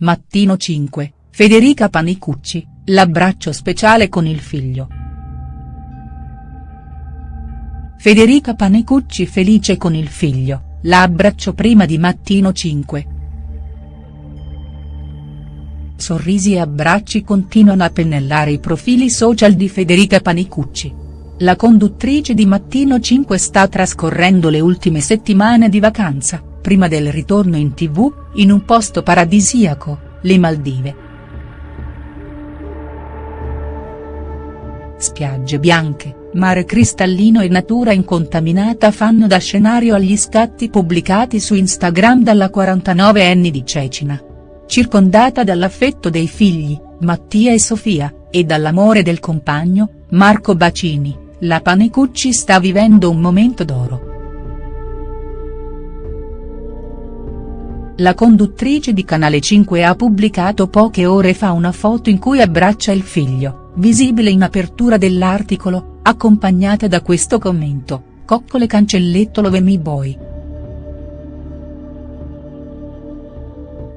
Mattino 5, Federica Panicucci, l'abbraccio speciale con il figlio. Federica Panicucci felice con il figlio, la abbraccio prima di Mattino 5. Sorrisi e abbracci continuano a pennellare i profili social di Federica Panicucci. La conduttrice di Mattino 5 sta trascorrendo le ultime settimane di vacanza, prima del ritorno in tv, in un posto paradisiaco, le Maldive. Spiagge bianche, mare cristallino e natura incontaminata fanno da scenario agli scatti pubblicati su Instagram dalla 49enne di Cecina. Circondata dall'affetto dei figli, Mattia e Sofia, e dall'amore del compagno, Marco Bacini, la Panicucci sta vivendo un momento d'oro. La conduttrice di Canale 5 ha pubblicato poche ore fa una foto in cui abbraccia il figlio, visibile in apertura dell'articolo, accompagnata da questo commento, coccole cancelletto love me boy.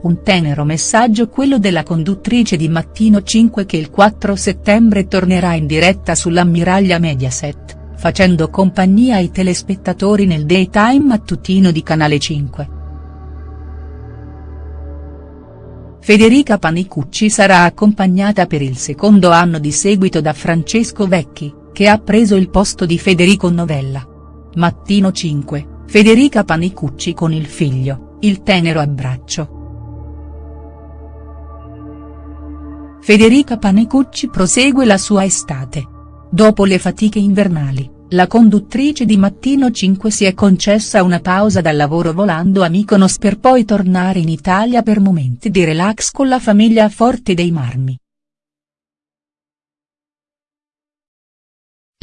Un tenero messaggio quello della conduttrice di Mattino 5 che il 4 settembre tornerà in diretta sull'ammiraglia Mediaset, facendo compagnia ai telespettatori nel daytime mattutino di Canale 5. Federica Panicucci sarà accompagnata per il secondo anno di seguito da Francesco Vecchi, che ha preso il posto di Federico Novella. Mattino 5, Federica Panicucci con il figlio, il tenero abbraccio. Federica Panicucci prosegue la sua estate. Dopo le fatiche invernali, la conduttrice di Mattino 5 si è concessa una pausa dal lavoro volando a Mykonos per poi tornare in Italia per momenti di relax con la famiglia a Forte dei Marmi.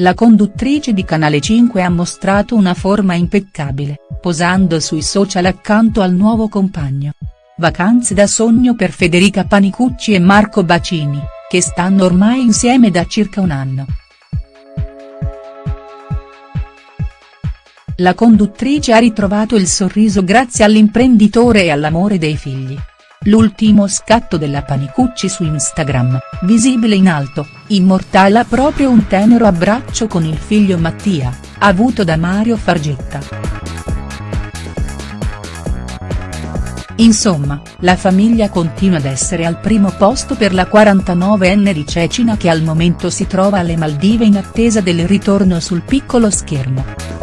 La conduttrice di Canale 5 ha mostrato una forma impeccabile, posando sui social accanto al nuovo compagno. Vacanze da sogno per Federica Panicucci e Marco Bacini, che stanno ormai insieme da circa un anno. La conduttrice ha ritrovato il sorriso grazie all'imprenditore e all'amore dei figli. L'ultimo scatto della Panicucci su Instagram, visibile in alto, immortala proprio un tenero abbraccio con il figlio Mattia, avuto da Mario Fargetta. Insomma, la famiglia continua ad essere al primo posto per la 49enne di Cecina che al momento si trova alle Maldive in attesa del ritorno sul piccolo schermo.